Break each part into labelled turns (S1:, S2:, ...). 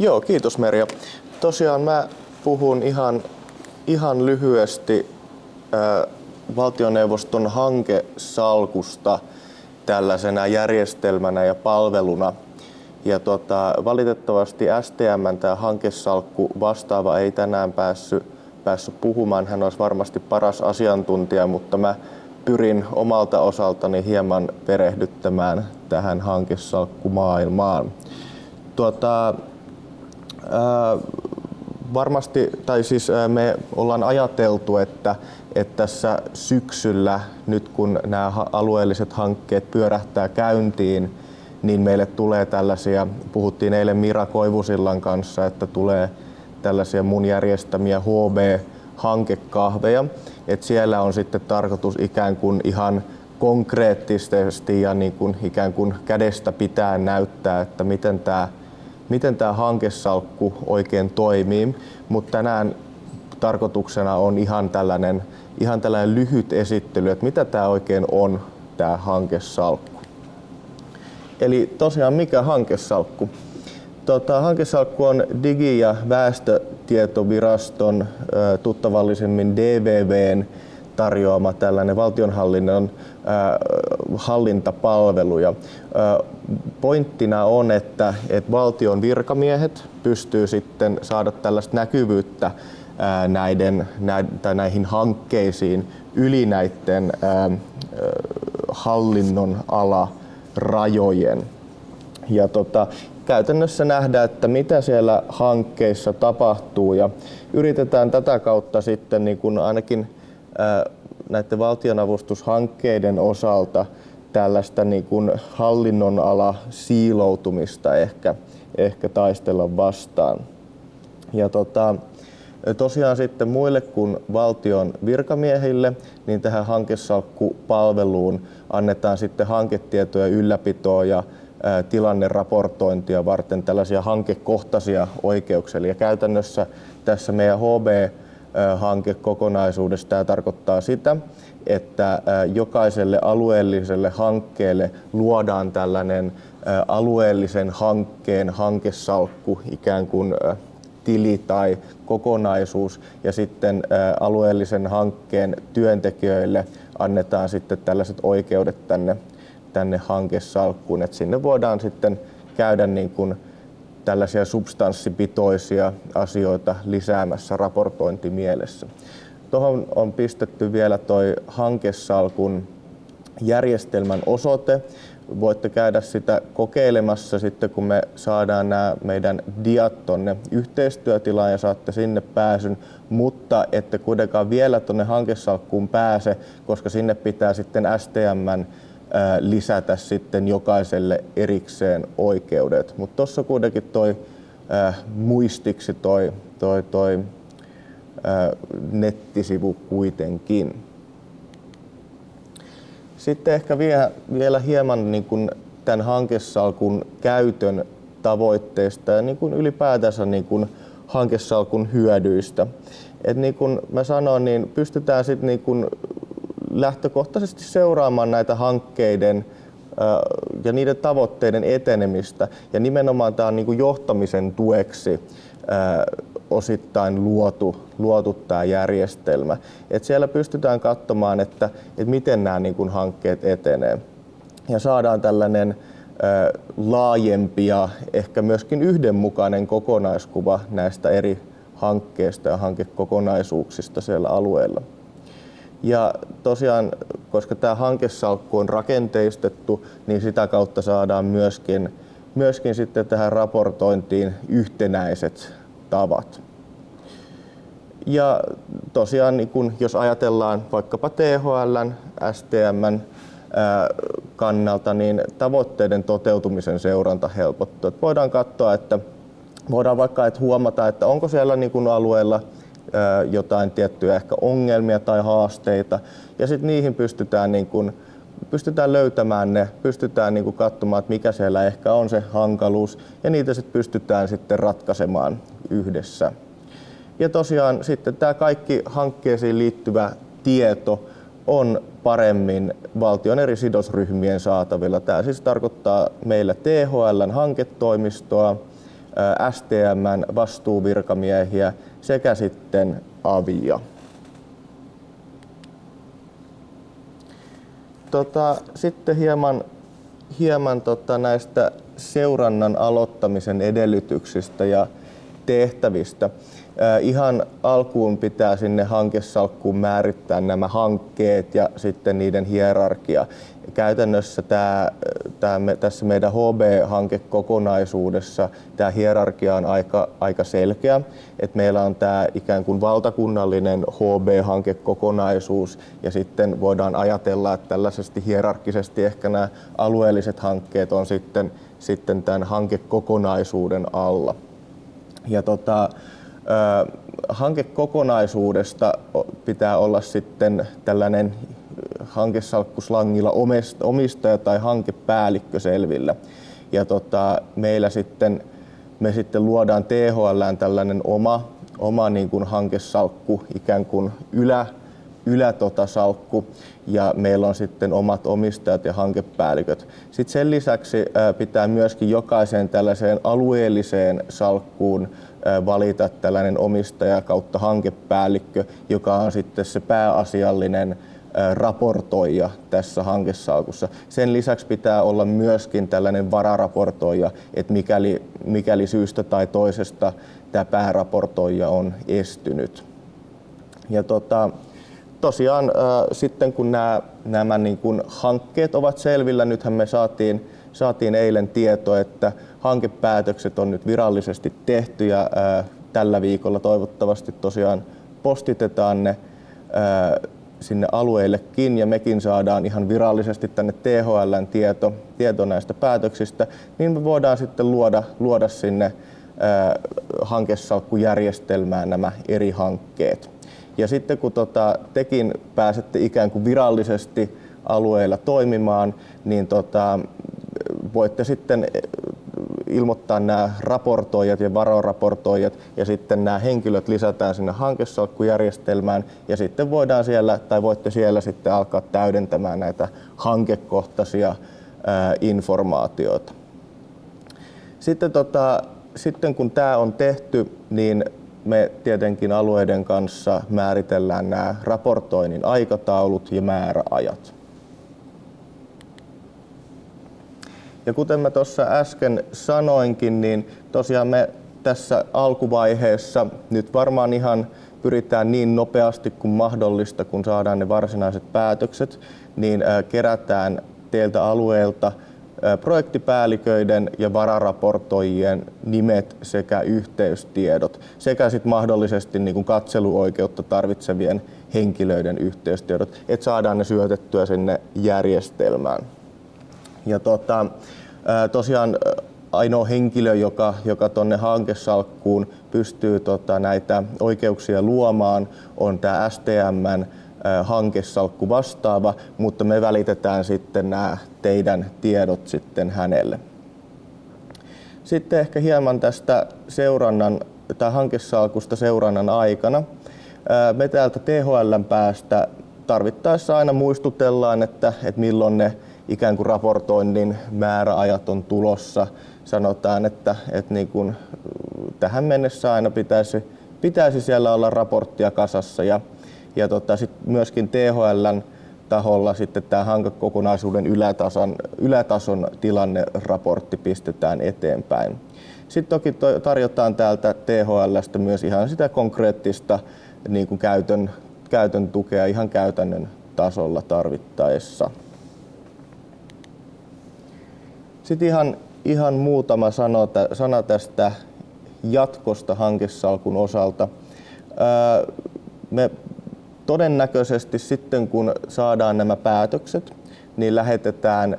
S1: Joo, kiitos Merja. Tosiaan mä puhun ihan, ihan lyhyesti äh, valtioneuvoston hankesalkusta tällaisena järjestelmänä ja palveluna. Ja tota, valitettavasti STM tämä hankesalkku vastaava ei tänään päässyt, päässyt puhumaan. Hän olisi varmasti paras asiantuntija, mutta mä pyrin omalta osaltani hieman perehdyttämään tähän hankesalkkumaailmaan. Tuota, varmasti, tai siis me ollaan ajateltu, että, että tässä syksyllä, nyt kun nämä alueelliset hankkeet pyörähtää käyntiin, niin meille tulee tällaisia, puhuttiin eilen Mira Koivusillan kanssa, että tulee tällaisia mun järjestämiä HB-hankekahveja. että siellä on sitten tarkoitus ikään kuin ihan konkreettisesti ja niin kuin ikään kuin kädestä pitää näyttää, että miten tämä miten tämä hankesalkku oikein toimii, mutta tänään tarkoituksena on ihan tällainen, ihan tällainen lyhyt esittely, että mitä tämä oikein on, tämä hankesalkku. Eli tosiaan mikä hankesalkku? Tota, hankesalkku on Digi- ja väestötietoviraston tuttavallisemmin DVVn tarjoama tällainen valtionhallinnon hallintapalvelu. Ja, äh, pointtina on, että, että valtion virkamiehet pystyy sitten saada tällaista näkyvyyttä näiden, tai näihin hankkeisiin yli näiden hallinnon ala rajojen. Ja tota, käytännössä nähdään, että mitä siellä hankkeissa tapahtuu ja yritetään tätä kautta sitten niin kuin ainakin näiden valtionavustushankkeiden osalta tällaista niin kuin hallinnon ala siiloutumista ehkä, ehkä taistella vastaan. Ja tota, tosiaan sitten muille kuin valtion virkamiehille, niin tähän hankesalkkupalveluun annetaan sitten hanketietoja ylläpitoa ja tilanneraportointia varten tällaisia hankekohtaisia oikeuksia. Eli käytännössä tässä meidän HB hankekokonaisuudessa tämä tarkoittaa sitä, että jokaiselle alueelliselle hankkeelle luodaan tällainen alueellisen hankkeen hankesalkku, ikään kuin tili tai kokonaisuus, ja sitten alueellisen hankkeen työntekijöille annetaan sitten tällaiset oikeudet tänne, tänne hankesalkkuun, että sinne voidaan sitten käydä niin kuin tällaisia substanssipitoisia asioita lisäämässä raportointimielessä. Tuohon on pistetty vielä toi hankesalkun järjestelmän osoite. Voitte käydä sitä kokeilemassa sitten, kun me saadaan nämä meidän diat tonne yhteistyötilaan ja saatte sinne pääsyn, mutta ette kuitenkaan vielä tuonne hankesalkkuun pääse, koska sinne pitää sitten STMn lisätä sitten jokaiselle erikseen oikeudet. Mutta tuossa kuitenkin toi muistiksi toi, toi, toi nettisivu kuitenkin. Sitten ehkä vielä, vielä hieman niin kuin tämän hankesalkun käytön tavoitteista ja niin kuin ylipäätänsä niin kuin hankesalkun hyödyistä. Et niin kuin mä sanoin, niin pystytään sitten niin lähtökohtaisesti seuraamaan näitä hankkeiden ja niiden tavoitteiden etenemistä. Ja nimenomaan tämä on niin johtamisen tueksi osittain luotu, luotu tämä järjestelmä. Et siellä pystytään katsomaan, että, että miten nämä niin kuin hankkeet etenee. Ja saadaan tällainen laajempi ja ehkä myöskin yhdenmukainen kokonaiskuva näistä eri hankkeista ja hankekokonaisuuksista siellä alueella. Ja tosiaan, koska tämä hankesalkku on rakenteistettu, niin sitä kautta saadaan myöskin, myöskin sitten tähän raportointiin yhtenäiset tavat. Ja tosiaan, niin kun, jos ajatellaan vaikkapa THL, STM kannalta, niin tavoitteiden toteutumisen seuranta helpottuu. Voidaan katsoa, että voidaan vaikka että huomata, että onko siellä niin kun alueella jotain tiettyjä ehkä ongelmia tai haasteita. Ja sitten niihin pystytään, niin kun, pystytään löytämään ne, pystytään niin katsomaan, että mikä siellä ehkä on se hankaluus, ja niitä sitten pystytään sitten ratkaisemaan yhdessä. Ja tosiaan sitten tämä kaikki hankkeisiin liittyvä tieto on paremmin valtion eri sidosryhmien saatavilla. Tämä siis tarkoittaa meillä THLn hanketoimistoa, STMn vastuuvirkamiehiä sekä sitten avia. Tota, sitten hieman, hieman tota näistä seurannan aloittamisen edellytyksistä ja tehtävistä. Ihan alkuun pitää sinne hankesalkkuun määrittää nämä hankkeet ja sitten niiden hierarkia. Käytännössä tämä, tämä, tässä meidän HB-hankekokonaisuudessa tämä hierarkia on aika, aika selkeä. Et meillä on tämä ikään kuin valtakunnallinen HB-hankekokonaisuus ja sitten voidaan ajatella, että tällaisesti hierarkisesti ehkä nämä alueelliset hankkeet on sitten, sitten tämän hankekokonaisuuden alla. Ja tota, hankekokonaisuudesta pitää olla sitten tällainen hankesalkkuslangilla omistaja tai hankepäällikkö selvillä. Ja tota, meillä sitten, me sitten luodaan THL tällainen oma, oma niin kuin hankesalkku, ikään kuin ylä, ylätotasalkku ja meillä on sitten omat omistajat ja hankepäälliköt. Sitten sen lisäksi pitää myöskin jokaiseen tällaiseen alueelliseen salkkuun valita tällainen omistaja kautta hankepäällikkö, joka on sitten se pääasiallinen raportoija tässä hankesalkussa. Sen lisäksi pitää olla myöskin tällainen vararaportoija, että mikäli, mikäli syystä tai toisesta tämä pääraportoija on estynyt. Ja tota, tosiaan sitten kun nämä, nämä niin kuin hankkeet ovat selvillä, nythän me saatiin, saatiin eilen tieto, että hankepäätökset on nyt virallisesti tehty ja tällä viikolla toivottavasti tosiaan postitetaan ne sinne alueillekin ja mekin saadaan ihan virallisesti tänne THLn tieto, tieto näistä päätöksistä, niin me voidaan sitten luoda, luoda sinne hankesalkkujärjestelmään nämä eri hankkeet. Ja sitten kun tota, tekin pääsette ikään kuin virallisesti alueella toimimaan, niin tota, voitte sitten ilmoittaa nämä raportoijat ja varoraportoijat ja sitten nämä henkilöt lisätään sinne hankesalkkujärjestelmään ja sitten voidaan siellä tai voitte siellä sitten alkaa täydentämään näitä hankekohtaisia informaatioita. Sitten, tota, sitten kun tämä on tehty, niin me tietenkin alueiden kanssa määritellään nämä raportoinnin aikataulut ja määräajat. Ja kuten mä tuossa äsken sanoinkin, niin tosiaan me tässä alkuvaiheessa nyt varmaan ihan pyritään niin nopeasti kuin mahdollista, kun saadaan ne varsinaiset päätökset, niin kerätään teiltä alueelta projektipäälliköiden ja vararaportoijien nimet sekä yhteystiedot sekä sit mahdollisesti niin kuin katseluoikeutta tarvitsevien henkilöiden yhteystiedot, että saadaan ne syötettyä sinne järjestelmään. Ja tota, tosiaan ainoa henkilö, joka, joka tuonne hankesalkkuun pystyy tota, näitä oikeuksia luomaan, on tämä STMn hankesalkku vastaava, mutta me välitetään sitten nämä teidän tiedot sitten hänelle. Sitten ehkä hieman tästä seurannan tai hankesalkusta seurannan aikana. Me täältä THLn päästä tarvittaessa aina muistutellaan, että, että milloin ne ikään kuin raportoinnin määräajat on tulossa. Sanotaan, että, että niin kuin tähän mennessä aina pitäisi, pitäisi siellä olla raporttia kasassa ja, ja tota, sit myöskin THLn taholla sitten tämä hankekokonaisuuden ylätason, ylätason tilanneraportti pistetään eteenpäin. Sitten toki tarjotaan täältä THLstä myös ihan sitä konkreettista niin kuin käytön, käytön tukea ihan käytännön tasolla tarvittaessa. Sitten ihan, ihan muutama sano, sana tästä jatkosta hankesalkun osalta. Me todennäköisesti sitten kun saadaan nämä päätökset, niin lähetetään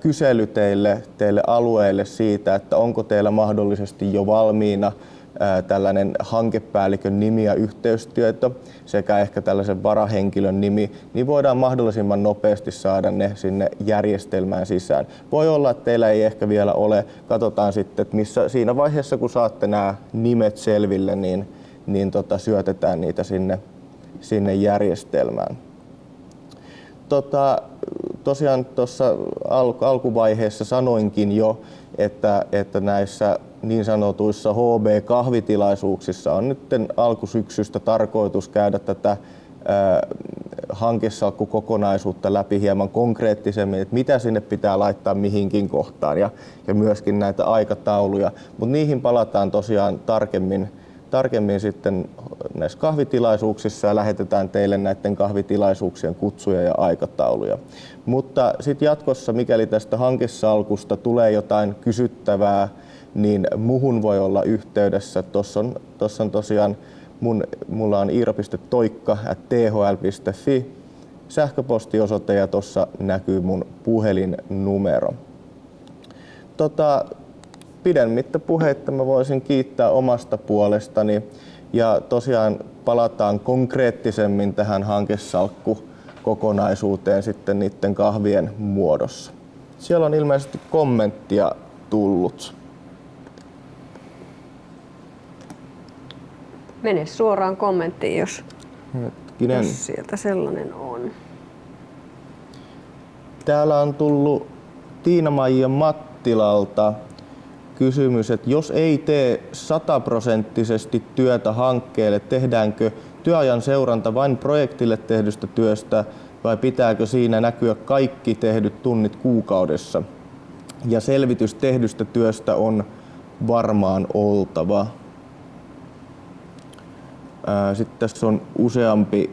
S1: kysely teille, teille alueelle siitä, että onko teillä mahdollisesti jo valmiina tällainen hankepäällikön nimi ja yhteystieto sekä ehkä tällaisen varahenkilön nimi, niin voidaan mahdollisimman nopeasti saada ne sinne järjestelmään sisään. Voi olla, että teillä ei ehkä vielä ole. Katsotaan sitten, että missä, siinä vaiheessa kun saatte nämä nimet selville, niin, niin tota, syötetään niitä sinne, sinne järjestelmään. Tota, tosiaan tuossa al- alkuvaiheessa sanoinkin jo, että, että näissä niin sanotuissa HB-kahvitilaisuuksissa on nyt alkusyksystä tarkoitus käydä tätä hankesalkkukokonaisuutta läpi hieman konkreettisemmin, että mitä sinne pitää laittaa mihinkin kohtaan ja, ja myöskin näitä aikatauluja. Mutta niihin palataan tosiaan tarkemmin, tarkemmin sitten näissä kahvitilaisuuksissa ja lähetetään teille näiden kahvitilaisuuksien kutsuja ja aikatauluja. Mutta sitten jatkossa, mikäli tästä hankesalkusta tulee jotain kysyttävää, niin muhun voi olla yhteydessä. Tuossa on, tossa on tosiaan mun, mulla on iiro.toikka.thl.fi sähköpostiosoite ja tuossa näkyy mun puhelinnumero. Tota, pidemmittä puheitta mä voisin kiittää omasta puolestani ja tosiaan palataan konkreettisemmin tähän hankesalkku kokonaisuuteen sitten niiden kahvien muodossa. Siellä on ilmeisesti kommenttia tullut.
S2: Mene suoraan kommenttiin, jos, jos sieltä sellainen on.
S1: Täällä on tullut Tiina-Maija Mattilalta kysymys, että jos ei tee sataprosenttisesti työtä hankkeelle, tehdäänkö työajan seuranta vain projektille tehdystä työstä vai pitääkö siinä näkyä kaikki tehdyt tunnit kuukaudessa? Ja selvitys tehdystä työstä on varmaan oltava. Sitten tässä on useampi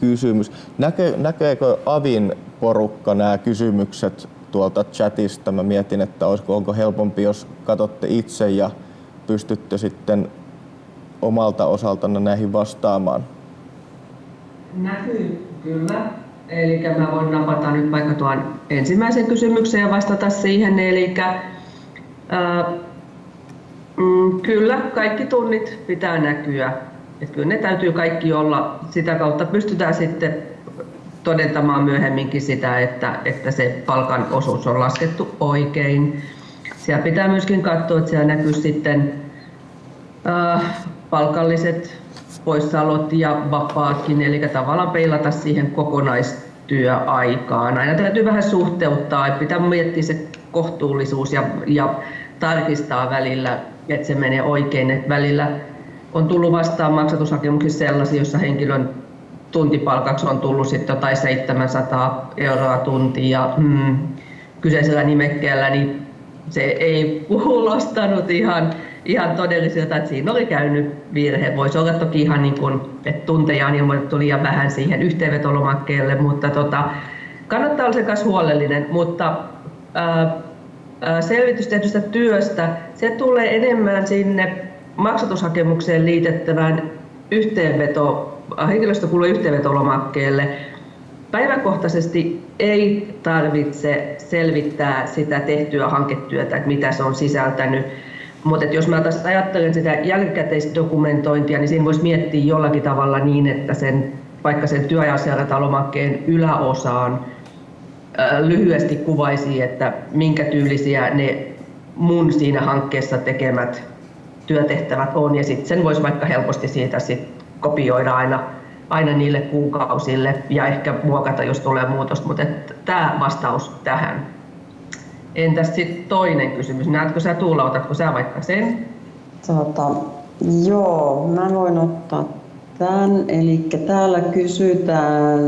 S1: kysymys. Näke, näkeekö Avin porukka nämä kysymykset tuolta chatista? Mä mietin, että olisiko, onko helpompi, jos katsotte itse ja pystytte sitten omalta osaltanne näihin vastaamaan.
S3: Näkyy kyllä. Eli mä voin napata nyt vaikka tuon ensimmäisen kysymyksen ja vastata siihen. Eli äh, mm, kyllä, kaikki tunnit pitää näkyä. Et kyllä ne täytyy kaikki olla. Sitä kautta pystytään sitten todentamaan myöhemminkin sitä, että, että se palkan osuus on laskettu oikein. Siellä pitää myöskin katsoa, että siellä näkyy sitten äh, palkalliset poissaolot ja vapaatkin, eli tavallaan peilata siihen kokonaistyöaikaan. Aina täytyy vähän suhteuttaa, että pitää miettiä se kohtuullisuus ja, ja tarkistaa välillä, että se menee oikein. Että välillä on tullut vastaan maksatushakemuksia sellaisia, joissa henkilön tuntipalkaksi on tullut sitten jotain 700 euroa tuntia ja hmm, kyseisellä nimekkeellä niin se ei kuulostanut ihan ihan todelliselta, että siinä oli käynyt virhe. Voisi olla toki ihan niin kuin, että tunteja on ilmoitettu liian vähän siihen yhteenvetolomakkeelle, mutta tota, kannattaa olla sen kanssa huolellinen, mutta ää, selvitys tehdystä työstä, se tulee enemmän sinne maksatushakemukseen liitettävään yhteenveto, henkilöstökulujen yhteenvetolomakkeelle. Päiväkohtaisesti ei tarvitse selvittää sitä tehtyä hanketyötä, että mitä se on sisältänyt mutta jos mä taas ajattelen sitä jälkikäteisdokumentointia, niin siinä voisi miettiä jollakin tavalla niin, että sen, vaikka sen työajanseurantalomakkeen yläosaan lyhyesti kuvaisi, että minkä tyylisiä ne mun siinä hankkeessa tekemät työtehtävät on. Ja sitten sen voisi vaikka helposti siitä sit kopioida aina, aina niille kuukausille ja ehkä muokata, jos tulee muutosta. Mutta tämä vastaus tähän. Entäs sitten toinen kysymys? Näetkö sä Tuula, otatko sä vaikka sen?
S4: Tota, joo, mä voin ottaa tämän. Eli täällä kysytään,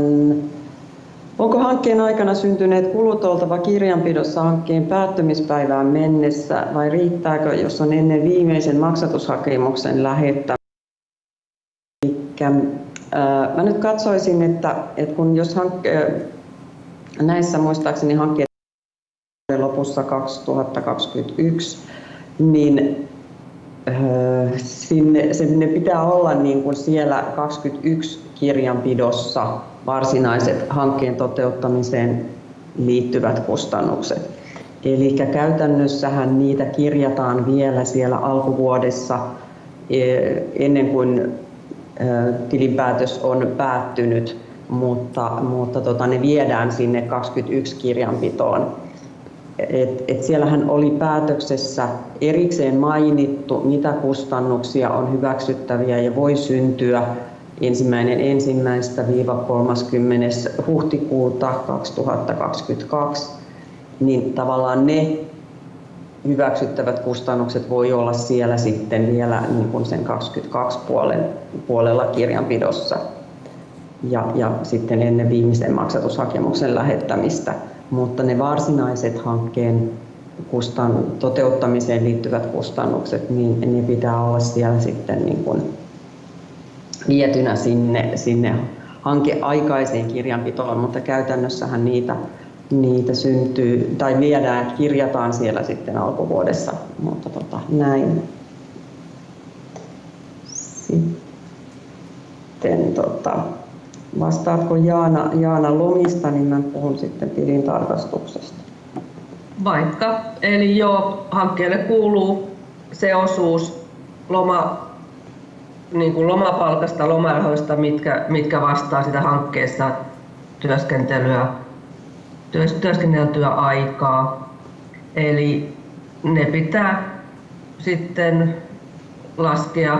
S4: onko hankkeen aikana syntyneet kulut oltava kirjanpidossa hankkeen päättymispäivään mennessä vai riittääkö, jos on ennen viimeisen maksatushakemuksen lähettämistä? Mä nyt katsoisin, että, että kun jos hankke, näissä muistaakseni hankkeet lopussa 2021, niin sinne, sinne pitää olla niin kuin siellä 21 kirjanpidossa varsinaiset hankkeen toteuttamiseen liittyvät kustannukset. Eli käytännössähän niitä kirjataan vielä siellä alkuvuodessa e, ennen kuin tilinpäätös on päättynyt, mutta, mutta tota, ne viedään sinne 21 kirjanpitoon et, et siellähän oli päätöksessä erikseen mainittu, mitä kustannuksia on hyväksyttäviä ja voi syntyä ensimmäinen ensimmäistä viiva 30. huhtikuuta 2022, niin tavallaan ne hyväksyttävät kustannukset voi olla siellä sitten vielä niin kuin sen 22 puolen, puolella kirjanpidossa ja, ja sitten ennen viimeisen maksatushakemuksen lähettämistä. Mutta ne varsinaiset hankkeen kustan, toteuttamiseen liittyvät kustannukset, niin ne pitää olla siellä sitten niin kuin vietynä sinne, sinne hankeaikaiseen kirjanpitoon, mutta käytännössähän niitä, niitä syntyy tai viedään, kirjataan siellä sitten alkuvuodessa, mutta tota, näin. Sitten tota, vastaatko Jaana, Jaana lomista, niin mä puhun sitten tilintarkastuksesta.
S3: Vaikka, eli joo, hankkeelle kuuluu se osuus loma, niin kuin lomapalkasta, lomarahoista, mitkä, mitkä vastaa sitä hankkeessa työskentelyä, työs, työskenneltyä aikaa. Eli ne pitää sitten laskea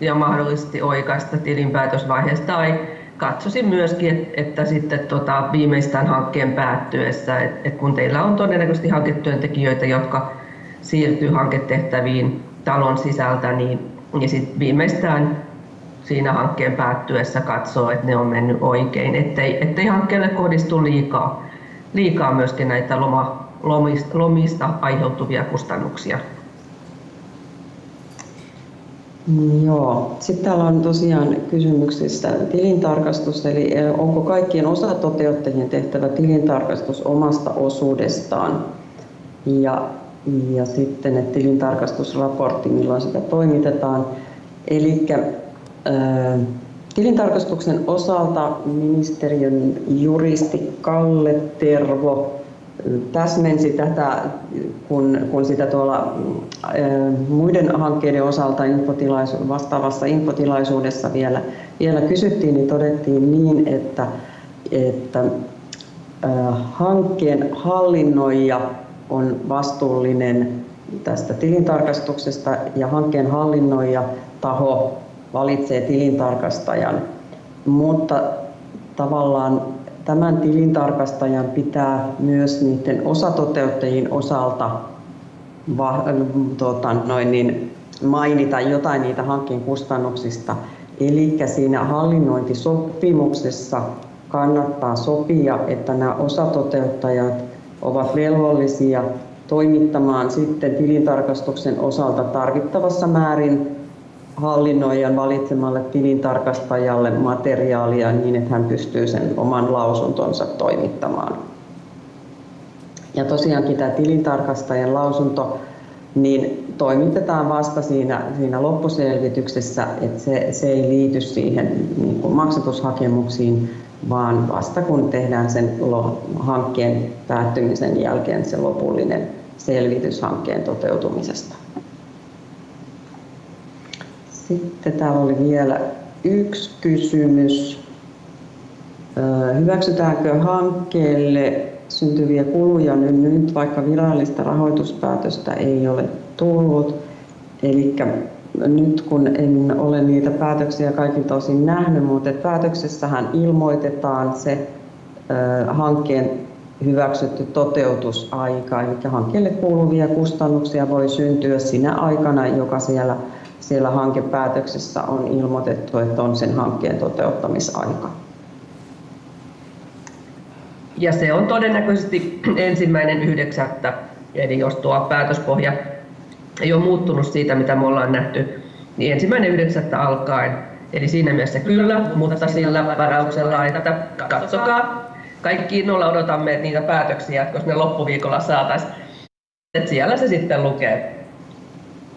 S3: ja mahdollisesti oikaista tilinpäätösvaiheessa tai katsoisin myöskin, että, että sitten tota, viimeistään hankkeen päättyessä, että, että kun teillä on todennäköisesti hanketyöntekijöitä, jotka siirtyy hanketehtäviin talon sisältä, niin, niin sit viimeistään siinä hankkeen päättyessä katsoo, että ne on mennyt oikein, ettei, ettei hankkeelle kohdistu liikaa, liikaa myöskin näitä loma, lomista, lomista aiheutuvia kustannuksia.
S4: Joo. Sitten täällä on tosiaan kysymyksissä tilintarkastus, eli onko kaikkien osatoteuttajien tehtävä tilintarkastus omasta osuudestaan ja, ja sitten että tilintarkastusraportti, milloin sitä toimitetaan. Eli tilintarkastuksen osalta ministeriön juristi Kalle Tervo täsmensi tätä, kun, kun sitä tuolla muiden hankkeiden osalta infotilaisu- vastaavassa infotilaisuudessa vielä, vielä kysyttiin, niin todettiin niin, että, että hankkeen hallinnoija on vastuullinen tästä tilintarkastuksesta ja hankkeen hallinnoija taho valitsee tilintarkastajan, mutta tavallaan tämän tilintarkastajan pitää myös niiden osatoteuttajien osalta va, tota, noin niin, mainita jotain niitä hankkeen kustannuksista. Eli siinä hallinnointisopimuksessa kannattaa sopia, että nämä osatoteuttajat ovat velvollisia toimittamaan sitten tilintarkastuksen osalta tarvittavassa määrin hallinnoijan valitsemalle tilintarkastajalle materiaalia niin, että hän pystyy sen oman lausuntonsa toimittamaan. Ja tosiaankin tämä tilintarkastajan lausunto niin toimitetaan vasta siinä, siinä loppuselvityksessä, että se, se ei liity siihen niin kuin maksatushakemuksiin, vaan vasta kun tehdään sen hankkeen päättymisen jälkeen se lopullinen selvitys hankkeen toteutumisesta. Sitten täällä oli vielä yksi kysymys. Hyväksytäänkö hankkeelle syntyviä kuluja nyt, vaikka virallista rahoituspäätöstä ei ole tullut? Eli nyt kun en ole niitä päätöksiä kaikin tosin nähnyt, mutta päätöksessähän ilmoitetaan se hankkeen hyväksytty toteutusaika, eli hankkeelle kuuluvia kustannuksia voi syntyä sinä aikana, joka siellä siellä hankepäätöksessä on ilmoitettu, että on sen hankkeen toteuttamisaika.
S3: Ja se on todennäköisesti ensimmäinen yhdeksättä, eli jos tuo päätöspohja ei ole muuttunut siitä, mitä me ollaan nähty, niin ensimmäinen yhdeksättä alkaen. Eli siinä mielessä kyllä, mutta sillä varauksella, että katsokaa, kaikki innolla odotamme niitä päätöksiä, että jos ne loppuviikolla saataisiin, siellä se sitten lukee